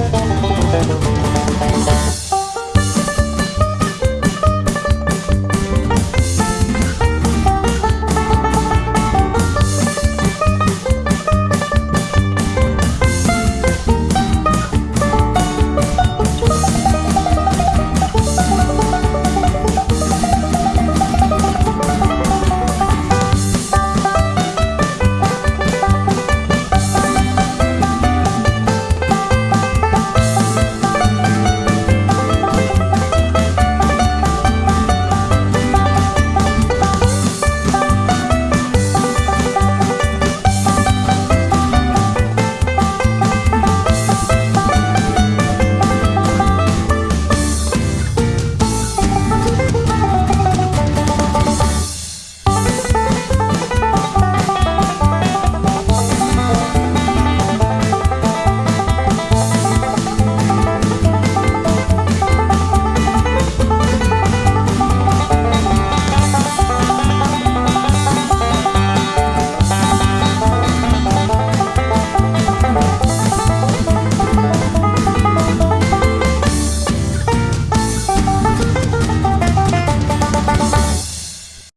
Música